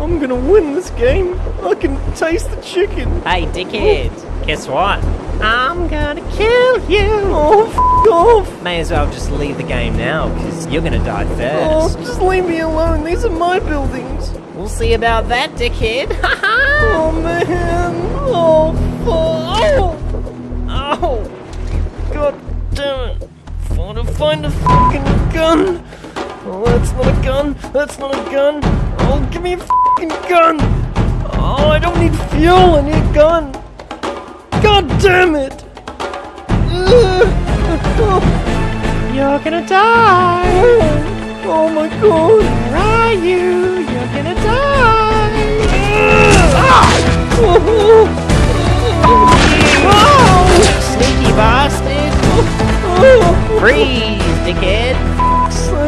I'm gonna win this game. I can taste the chicken. Hey, dickhead. Guess what? I'm gonna kill you. Oh, off. May as well just leave the game now, because you're gonna die oh, first. Oh, just leave me alone. These are my buildings. We'll see about that, dickhead. oh, man. Oh, fuck. Oh. Oh find a fucking gun. Oh, that's not a gun. That's not a gun. Oh, give me a fucking gun. Oh, I don't need fuel. I need a gun. God damn it. You're gonna die. Oh, oh my god.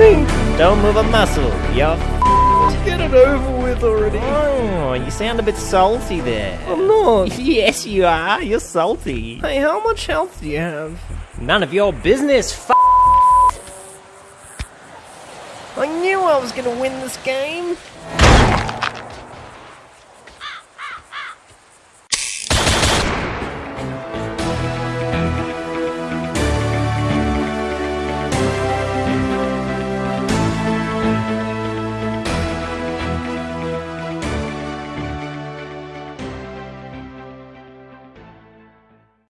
Don't move a muscle. You're. get it over with already. Oh, you sound a bit salty there. I'm not. Yes, you are. You're salty. Hey, how much health do you have? None of your business. F- I knew I was gonna win this game.